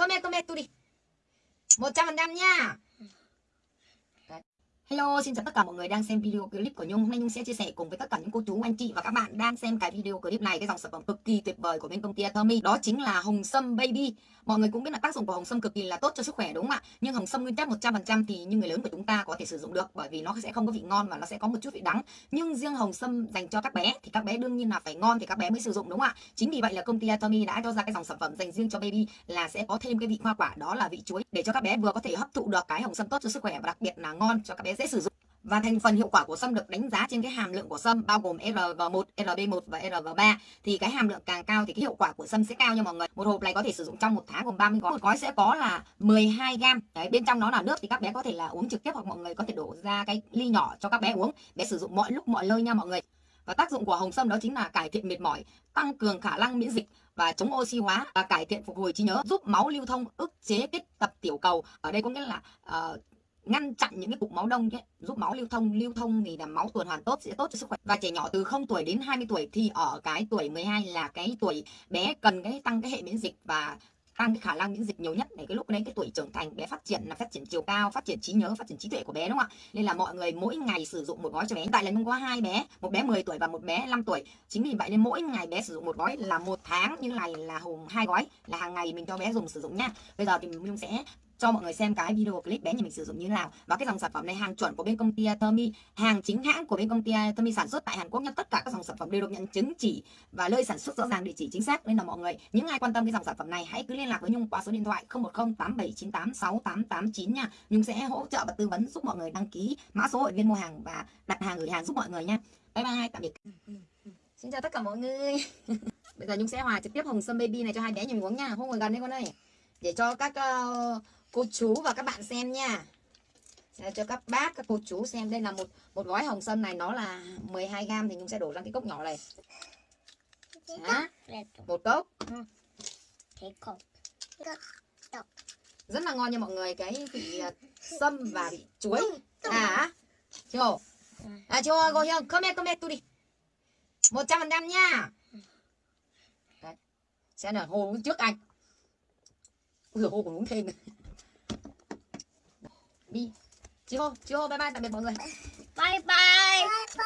Comment comment tu đi 100% nha Hello, xin chào tất cả mọi người đang xem video clip của Nhung. Hôm nay Nhung sẽ chia sẻ cùng với tất cả những cô chú, anh chị và các bạn đang xem cái video clip này cái dòng sản phẩm cực kỳ tuyệt vời của bên công ty Atomy. Đó chính là hồng sâm baby. Mọi người cũng biết là tác dụng của hồng sâm cực kỳ là tốt cho sức khỏe đúng không ạ? Nhưng hồng sâm nguyên chất 100% thì như người lớn của chúng ta có thể sử dụng được bởi vì nó sẽ không có vị ngon và nó sẽ có một chút vị đắng. Nhưng riêng hồng sâm dành cho các bé thì các bé đương nhiên là phải ngon thì các bé mới sử dụng đúng không ạ? Chính vì vậy là công ty Atomy đã cho ra cái dòng sản phẩm dành riêng cho baby là sẽ có thêm cái vị hoa quả đó là vị chuối để cho các bé vừa có thể hấp thụ được cái hồng sâm tốt cho sức khỏe và đặc biệt là ngon cho các bé dễ sử dụng. Và thành phần hiệu quả của sâm được đánh giá trên cái hàm lượng của sâm bao gồm RG1, RB1 và RG3. Thì cái hàm lượng càng cao thì cái hiệu quả của sâm sẽ cao nha mọi người. Một hộp này có thể sử dụng trong một tháng gồm 30 gói. Một gói sẽ có là 12 gram. Đấy, bên trong nó là nước thì các bé có thể là uống trực tiếp hoặc mọi người có thể đổ ra cái ly nhỏ cho các bé uống. Bé sử dụng mọi lúc mọi nơi nha mọi người. Và tác dụng của hồng sâm đó chính là cải thiện mệt mỏi, tăng cường khả năng miễn dịch và chống oxy hóa và cải thiện phục hồi trí nhớ, giúp máu lưu thông, ức chế kết tập tiểu cầu. Ở đây có nghĩa là uh, ngăn chặn những cái cục máu đông ấy, giúp máu lưu thông lưu thông thì là máu tuần hoàn tốt sẽ tốt cho sức khỏe. Và trẻ nhỏ từ 0 tuổi đến 20 tuổi thì ở cái tuổi 12 là cái tuổi bé cần cái tăng cái hệ miễn dịch và tăng cái khả năng miễn dịch nhiều nhất để cái lúc đấy cái tuổi trưởng thành bé phát triển là phát triển chiều cao phát triển trí nhớ phát triển trí tuệ của bé đúng không ạ? Nên là mọi người mỗi ngày sử dụng một gói cho bé. Tại là nhung có hai bé một bé 10 tuổi và một bé 5 tuổi. Chính vì vậy nên mỗi ngày bé sử dụng một gói là một tháng như này là hùng hai gói là hàng ngày mình cho bé dùng sử dụng nha. Bây giờ thì mình sẽ cho mọi người xem cái video clip bé nhà mình sử dụng như thế nào. Và cái dòng sản phẩm này hàng chuẩn của bên công ty à, Thermi hàng chính hãng của bên công ty à, Thermi sản xuất tại Hàn Quốc nha tất cả các dòng sản phẩm đều được nhận chứng chỉ và nơi sản xuất rõ ràng địa chỉ chính xác. Nên là mọi người những ai quan tâm cái dòng sản phẩm này hãy cứ liên lạc với Nhung qua số điện thoại 010 8798 6889 nha. Nhung sẽ hỗ trợ và tư vấn giúp mọi người đăng ký mã số hội viên mua hàng và đặt hàng gửi hàng giúp mọi người nha. Bye bye tạm biệt. Ừ, ừ, ừ. Xin chào tất cả mọi người. Bây giờ Nhung sẽ hòa trực tiếp hồng sâm baby này cho hai bé nhà mình uống nha. Không ngồi gần đây con ơi. Để cho các uh, cô chú và các bạn xem nha. Cho các bác các cô chú xem. Đây là một một gói hồng sâm này nó là 12 gram thì nhung sẽ đổ ra cái cốc nhỏ này. Đó. một cốc. Rất là ngon nha mọi người. Cái vị à, sâm và vị chuối. À chưa? À chưa? Cô không come come tu đi. Một trăm phần trăm nha. Đấy. sẽ là hồ trước anh. Ui hồ còn uống thêm đi. Chị hô chị hô bye bye tạm biệt mọi người. Bye bye.